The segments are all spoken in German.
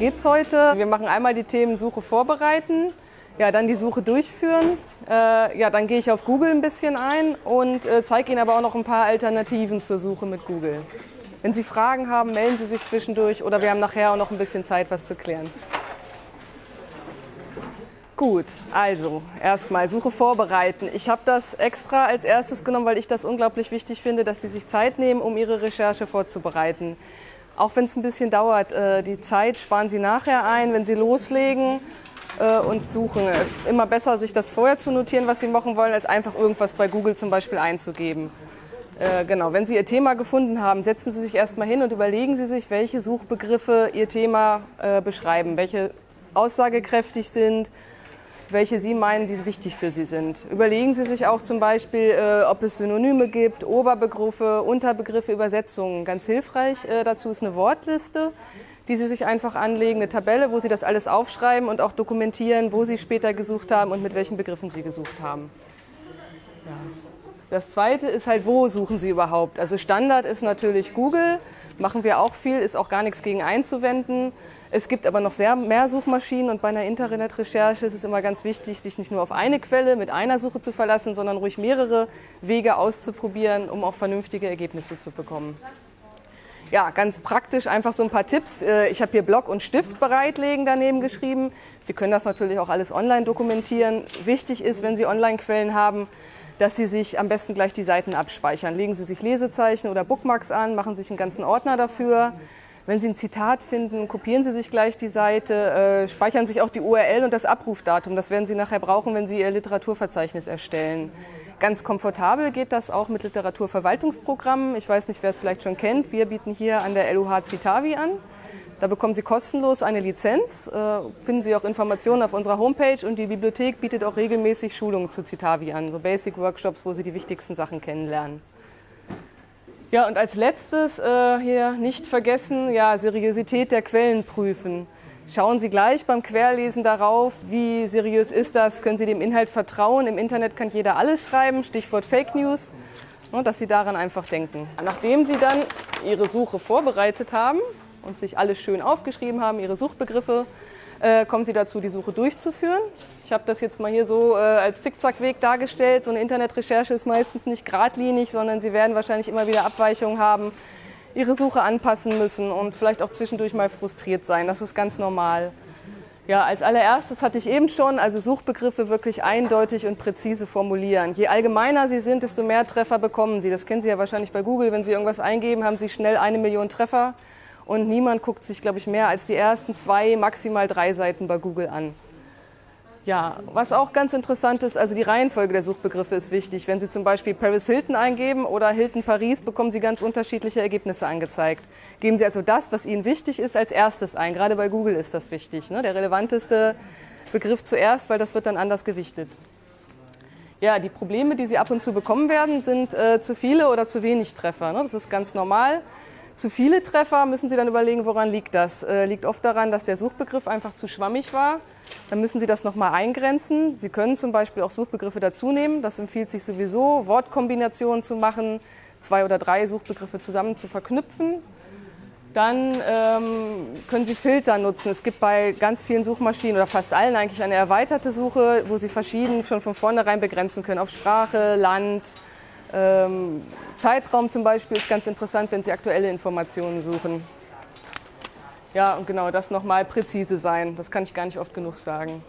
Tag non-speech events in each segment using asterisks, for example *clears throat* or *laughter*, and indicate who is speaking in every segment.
Speaker 1: geht es heute. Wir machen einmal die Themen Suche vorbereiten, ja, dann die Suche durchführen. Äh, ja, dann gehe ich auf Google ein bisschen ein und äh, zeige Ihnen aber auch noch ein paar Alternativen zur Suche mit Google. Wenn Sie Fragen haben, melden Sie sich zwischendurch oder wir haben nachher auch noch ein bisschen Zeit, was zu klären. Gut, also erstmal Suche vorbereiten. Ich habe das extra als erstes genommen, weil ich das unglaublich wichtig finde, dass Sie sich Zeit nehmen, um Ihre Recherche vorzubereiten. Auch wenn es ein bisschen dauert, äh, die Zeit sparen Sie nachher ein, wenn Sie loslegen äh, und suchen. Es ist immer besser, sich das vorher zu notieren, was Sie machen wollen, als einfach irgendwas bei Google zum Beispiel einzugeben. Äh, genau, wenn Sie Ihr Thema gefunden haben, setzen Sie sich erstmal hin und überlegen Sie sich, welche Suchbegriffe Ihr Thema beschreiben, welche aussagekräftig sind, welche Sie meinen, die wichtig für Sie sind. Überlegen Sie sich auch zum Beispiel, äh, ob es Synonyme gibt, Oberbegriffe, Unterbegriffe, Übersetzungen. Ganz hilfreich äh, dazu ist eine Wortliste, die Sie sich einfach anlegen, eine Tabelle, wo Sie das alles aufschreiben und auch dokumentieren, wo Sie später gesucht haben und mit welchen Begriffen Sie gesucht haben. Ja. Das zweite ist halt, wo suchen Sie überhaupt? Also Standard ist natürlich Google, machen wir auch viel, ist auch gar nichts gegen einzuwenden. Es gibt aber noch sehr mehr Suchmaschinen und bei einer Internetrecherche ist es immer ganz wichtig, sich nicht nur auf eine Quelle mit einer Suche zu verlassen, sondern ruhig mehrere Wege auszuprobieren, um auch vernünftige Ergebnisse zu bekommen. Ja, ganz praktisch einfach so ein paar Tipps. Äh, ich habe hier Block und Stift bereitlegen daneben geschrieben. Sie können das natürlich auch alles online dokumentieren. Wichtig ist, wenn Sie Online-Quellen haben, dass Sie sich am besten gleich die Seiten abspeichern. Legen Sie sich Lesezeichen oder Bookmarks an, machen sich einen ganzen Ordner dafür. Wenn Sie ein Zitat finden, kopieren Sie sich gleich die Seite, äh, speichern sich auch die URL und das Abrufdatum. Das werden Sie nachher brauchen, wenn Sie Ihr Literaturverzeichnis erstellen. Ganz komfortabel geht das auch mit Literaturverwaltungsprogrammen. Ich weiß nicht, wer es vielleicht schon kennt. Wir bieten hier an der LUH Citavi an. Da bekommen Sie kostenlos eine Lizenz, äh, finden Sie auch Informationen auf unserer Homepage und die Bibliothek bietet auch regelmäßig Schulungen zu Citavi an, so Basic Workshops, wo Sie die wichtigsten Sachen kennenlernen. Ja, und als letztes äh, hier nicht vergessen, ja, Seriosität der Quellen prüfen. Schauen Sie gleich beim Querlesen darauf, wie seriös ist das, können Sie dem Inhalt vertrauen. Im Internet kann jeder alles schreiben, Stichwort Fake News, und dass Sie daran einfach denken. Nachdem Sie dann Ihre Suche vorbereitet haben und sich alles schön aufgeschrieben haben, Ihre Suchbegriffe, äh, kommen Sie dazu, die Suche durchzuführen. Ich habe das jetzt mal hier so äh, als Zickzackweg dargestellt. So eine Internetrecherche ist meistens nicht geradlinig, sondern Sie werden wahrscheinlich immer wieder Abweichungen haben, Ihre Suche anpassen müssen und vielleicht auch zwischendurch mal frustriert sein. Das ist ganz normal. Ja, als allererstes hatte ich eben schon, also Suchbegriffe wirklich eindeutig und präzise formulieren. Je allgemeiner sie sind, desto mehr Treffer bekommen Sie. Das kennen Sie ja wahrscheinlich bei Google. Wenn Sie irgendwas eingeben, haben Sie schnell eine Million Treffer und niemand guckt sich, glaube ich, mehr als die ersten zwei, maximal drei Seiten bei Google an. Ja, was auch ganz interessant ist, also die Reihenfolge der Suchbegriffe ist wichtig. Wenn Sie zum Beispiel Paris Hilton eingeben oder Hilton Paris, bekommen Sie ganz unterschiedliche Ergebnisse angezeigt. Geben Sie also das, was Ihnen wichtig ist, als erstes ein. Gerade bei Google ist das wichtig. Ne? Der relevanteste Begriff zuerst, weil das wird dann anders gewichtet. Ja, die Probleme, die Sie ab und zu bekommen werden, sind äh, zu viele oder zu wenig Treffer. Ne? Das ist ganz normal. Zu viele Treffer müssen Sie dann überlegen, woran liegt das. Äh, liegt oft daran, dass der Suchbegriff einfach zu schwammig war. Dann müssen Sie das nochmal eingrenzen. Sie können zum Beispiel auch Suchbegriffe dazu nehmen. Das empfiehlt sich sowieso, Wortkombinationen zu machen, zwei oder drei Suchbegriffe zusammen zu verknüpfen. Dann ähm, können Sie Filter nutzen. Es gibt bei ganz vielen Suchmaschinen oder fast allen eigentlich eine erweiterte Suche, wo Sie verschieden schon von vornherein begrenzen können auf Sprache, Land, Zeitraum zum Beispiel ist ganz interessant, wenn Sie aktuelle Informationen suchen. Ja, und genau, das nochmal präzise sein. Das kann ich gar nicht oft genug sagen.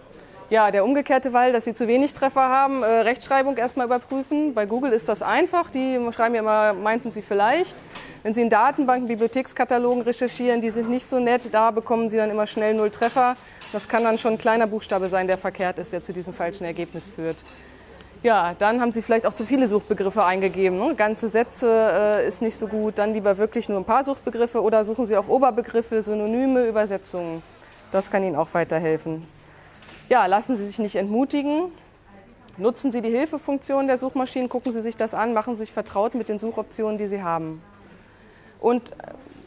Speaker 1: Ja, der umgekehrte Fall, dass Sie zu wenig Treffer haben, äh, Rechtschreibung erstmal überprüfen. Bei Google ist das einfach. Die schreiben ja immer, meinten Sie vielleicht. Wenn Sie in Datenbanken, Bibliothekskatalogen recherchieren, die sind nicht so nett. Da bekommen Sie dann immer schnell null Treffer. Das kann dann schon ein kleiner Buchstabe sein, der verkehrt ist, der zu diesem falschen Ergebnis führt. Ja, dann haben Sie vielleicht auch zu viele Suchbegriffe eingegeben. Ne? Ganze Sätze äh, ist nicht so gut. Dann lieber wirklich nur ein paar Suchbegriffe oder suchen Sie auch Oberbegriffe, Synonyme, Übersetzungen. Das kann Ihnen auch weiterhelfen. Ja, lassen Sie sich nicht entmutigen. Nutzen Sie die Hilfefunktion der Suchmaschinen, gucken Sie sich das an, machen Sie sich vertraut mit den Suchoptionen, die Sie haben. Und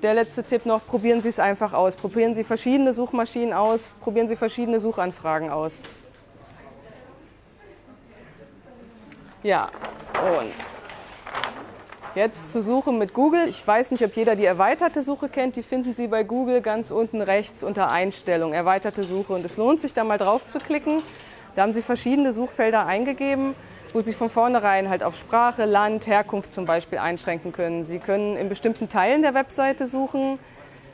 Speaker 1: der letzte Tipp noch, probieren Sie es einfach aus. Probieren Sie verschiedene Suchmaschinen aus, probieren Sie verschiedene Suchanfragen aus. Ja, und Jetzt zur Suche mit Google. Ich weiß nicht, ob jeder die erweiterte Suche kennt. Die finden Sie bei Google ganz unten rechts unter Einstellung, erweiterte Suche. Und es lohnt sich da mal drauf zu klicken. Da haben Sie verschiedene Suchfelder eingegeben, wo Sie von vornherein halt auf Sprache, Land, Herkunft zum Beispiel einschränken können. Sie können in bestimmten Teilen der Webseite suchen.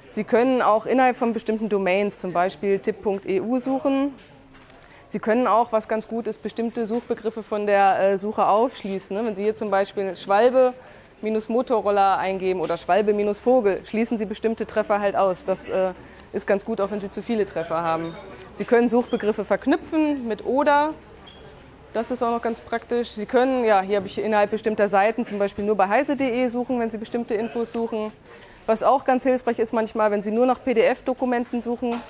Speaker 1: Sie können auch innerhalb von bestimmten Domains, zum Beispiel tipp.eu suchen. Sie können auch, was ganz gut ist, bestimmte Suchbegriffe von der äh, Suche aufschließen. Ne? Wenn Sie hier zum Beispiel Schwalbe minus Motorroller eingeben oder Schwalbe minus Vogel, schließen Sie bestimmte Treffer halt aus. Das äh, ist ganz gut, auch wenn Sie zu viele Treffer haben. Sie können Suchbegriffe verknüpfen mit oder. Das ist auch noch ganz praktisch. Sie können, ja, hier habe ich innerhalb bestimmter Seiten zum Beispiel nur bei heise.de suchen, wenn Sie bestimmte Infos suchen. Was auch ganz hilfreich ist manchmal, wenn Sie nur nach PDF-Dokumenten suchen,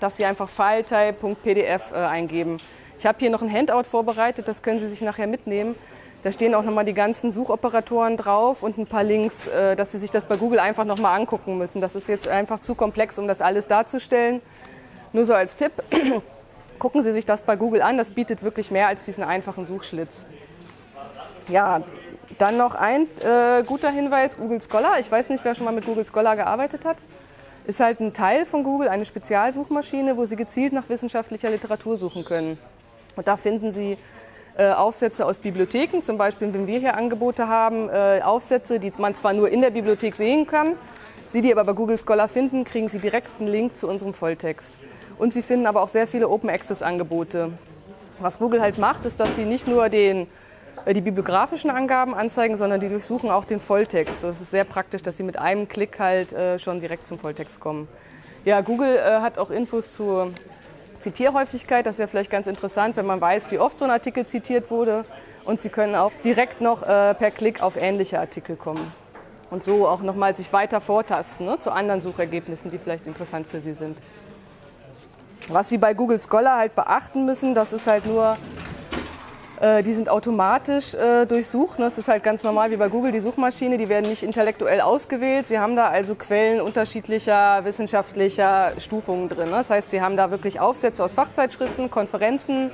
Speaker 1: dass Sie einfach filetype.pdf äh, eingeben. Ich habe hier noch ein Handout vorbereitet, das können Sie sich nachher mitnehmen. Da stehen auch nochmal die ganzen Suchoperatoren drauf und ein paar Links, äh, dass Sie sich das bei Google einfach nochmal angucken müssen. Das ist jetzt einfach zu komplex, um das alles darzustellen. Nur so als Tipp, *clears throat* gucken Sie sich das bei Google an, das bietet wirklich mehr als diesen einfachen Suchschlitz. Ja, dann noch ein äh, guter Hinweis, Google Scholar. Ich weiß nicht, wer schon mal mit Google Scholar gearbeitet hat. Ist halt ein Teil von Google, eine Spezialsuchmaschine, wo Sie gezielt nach wissenschaftlicher Literatur suchen können. Und da finden Sie äh, Aufsätze aus Bibliotheken, zum Beispiel, wenn wir hier Angebote haben, äh, Aufsätze, die man zwar nur in der Bibliothek sehen kann, Sie die aber bei Google Scholar finden, kriegen Sie direkt einen Link zu unserem Volltext. Und Sie finden aber auch sehr viele Open Access Angebote. Was Google halt macht, ist, dass Sie nicht nur den die bibliografischen Angaben anzeigen, sondern die durchsuchen auch den Volltext. Das ist sehr praktisch, dass sie mit einem Klick halt äh, schon direkt zum Volltext kommen. Ja, Google äh, hat auch Infos zur Zitierhäufigkeit. Das ist ja vielleicht ganz interessant, wenn man weiß, wie oft so ein Artikel zitiert wurde. Und Sie können auch direkt noch per Klick auf ähnliche Artikel kommen. Und so auch nochmal sich weiter vortasten ne, zu anderen Suchergebnissen, die vielleicht interessant für Sie sind. Was Sie bei Google Scholar halt beachten müssen, das ist halt nur äh, die sind automatisch äh, durchsucht. Das ist halt ganz normal wie bei Google die Suchmaschine. Die werden nicht intellektuell ausgewählt. Sie haben da also Quellen unterschiedlicher wissenschaftlicher Stufungen drin. Das heißt, Sie haben da wirklich Aufsätze aus Fachzeitschriften, Konferenzen.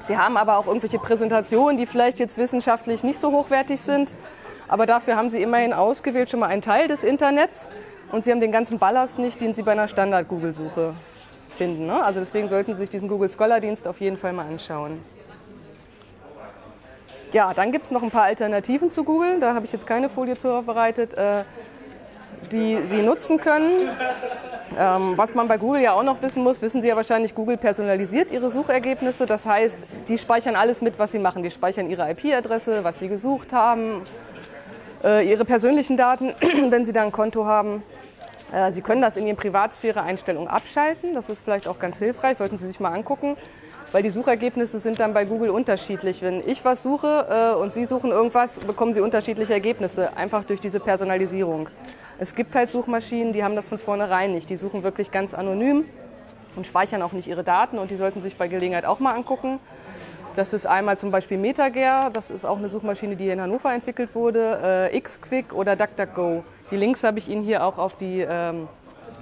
Speaker 1: Sie haben aber auch irgendwelche Präsentationen, die vielleicht jetzt wissenschaftlich nicht so hochwertig sind. Aber dafür haben Sie immerhin ausgewählt schon mal einen Teil des Internets. Und Sie haben den ganzen Ballast nicht, den Sie bei einer Standard-Google-Suche finden. Ne? Also deswegen sollten Sie sich diesen Google Scholar-Dienst auf jeden Fall mal anschauen. Ja, dann gibt es noch ein paar Alternativen zu Google. Da habe ich jetzt keine Folie zu vorbereitet, äh, die Sie nutzen können. Ähm, was man bei Google ja auch noch wissen muss, wissen Sie ja wahrscheinlich, Google personalisiert Ihre Suchergebnisse. Das heißt, die speichern alles mit, was Sie machen. Die speichern Ihre IP-Adresse, was Sie gesucht haben, äh, Ihre persönlichen Daten, *clears throat* wenn Sie da ein Konto haben. Äh, Sie können das in Ihren Privatsphäre-Einstellungen abschalten. Das ist vielleicht auch ganz hilfreich, sollten Sie sich mal angucken weil die Suchergebnisse sind dann bei Google unterschiedlich. Wenn ich was suche äh, und Sie suchen irgendwas, bekommen Sie unterschiedliche Ergebnisse, einfach durch diese Personalisierung. Es gibt halt Suchmaschinen, die haben das von vornherein nicht. Die suchen wirklich ganz anonym und speichern auch nicht ihre Daten und die sollten sich bei Gelegenheit auch mal angucken. Das ist einmal zum Beispiel MetaGer, das ist auch eine Suchmaschine, die hier in Hannover entwickelt wurde, äh, Xquick oder DuckDuckGo. Die Links habe ich Ihnen hier auch auf, die, ähm,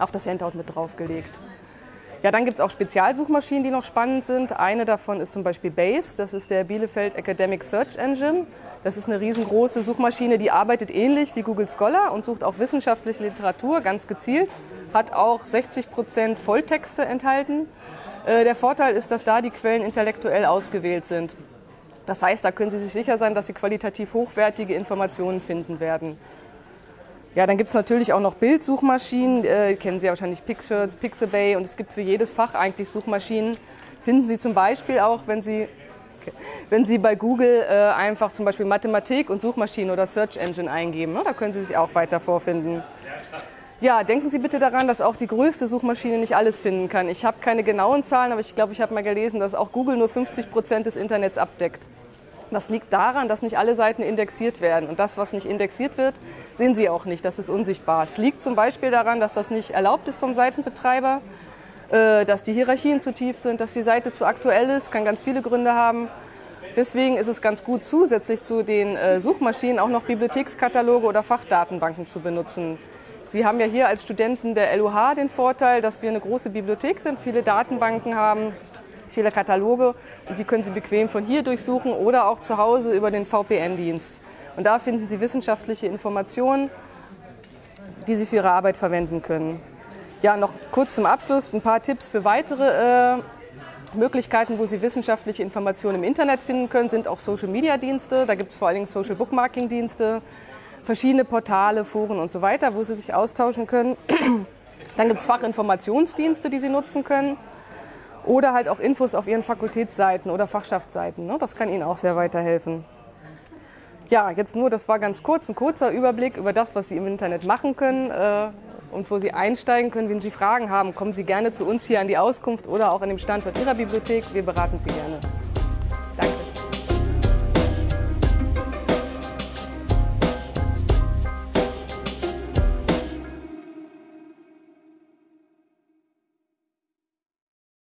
Speaker 1: auf das Handout mit draufgelegt. Ja, dann gibt es auch Spezialsuchmaschinen, die noch spannend sind. Eine davon ist zum Beispiel BASE, das ist der Bielefeld Academic Search Engine. Das ist eine riesengroße Suchmaschine, die arbeitet ähnlich wie Google Scholar und sucht auch wissenschaftliche Literatur ganz gezielt, hat auch 60 Prozent Volltexte enthalten. Äh, der Vorteil ist, dass da die Quellen intellektuell ausgewählt sind. Das heißt, da können Sie sich sicher sein, dass Sie qualitativ hochwertige Informationen finden werden. Ja, dann gibt es natürlich auch noch Bildsuchmaschinen, äh, kennen Sie ja wahrscheinlich Pictures, Pixabay und es gibt für jedes Fach eigentlich Suchmaschinen. Finden Sie zum Beispiel auch, wenn Sie, okay, wenn Sie bei Google äh, einfach zum Beispiel Mathematik und Suchmaschinen oder Search Engine eingeben, ne? da können Sie sich auch weiter vorfinden. Ja, denken Sie bitte daran, dass auch die größte Suchmaschine nicht alles finden kann. Ich habe keine genauen Zahlen, aber ich glaube, ich habe mal gelesen, dass auch Google nur 50 Prozent des Internets abdeckt. Das liegt daran, dass nicht alle Seiten indexiert werden. Und das, was nicht indexiert wird, sehen Sie auch nicht. Das ist unsichtbar. Es liegt zum Beispiel daran, dass das nicht erlaubt ist vom Seitenbetreiber, äh, dass die Hierarchien zu tief sind, dass die Seite zu aktuell ist. Kann ganz viele Gründe haben. Deswegen ist es ganz gut, zusätzlich zu den äh, Suchmaschinen auch noch Bibliothekskataloge oder Fachdatenbanken zu benutzen. Sie haben ja hier als Studenten der LUH den Vorteil, dass wir eine große Bibliothek sind, viele Datenbanken haben, viele Kataloge und die können Sie bequem von hier durchsuchen oder auch zu Hause über den VPN-Dienst. Und da finden Sie wissenschaftliche Informationen, die Sie für Ihre Arbeit verwenden können. Ja, noch kurz zum Abschluss ein paar Tipps für weitere äh, Möglichkeiten, wo Sie wissenschaftliche Informationen im Internet finden können, sind auch Social-Media-Dienste. Da gibt es vor allen Dingen Social-Bookmarking-Dienste, verschiedene Portale, Foren und so weiter, wo Sie sich austauschen können. *clears throat* Dann gibt es Fachinformationsdienste, die Sie nutzen können. Oder halt auch Infos auf Ihren Fakultätsseiten oder Fachschaftsseiten. Ne? Das kann Ihnen auch sehr weiterhelfen. Ja, jetzt nur, das war ganz kurz, ein kurzer Überblick über das, was Sie im Internet machen können äh, und wo Sie einsteigen können. Wenn Sie Fragen haben, kommen Sie gerne zu uns hier an die Auskunft oder auch an dem Standort Ihrer Bibliothek. Wir beraten Sie gerne.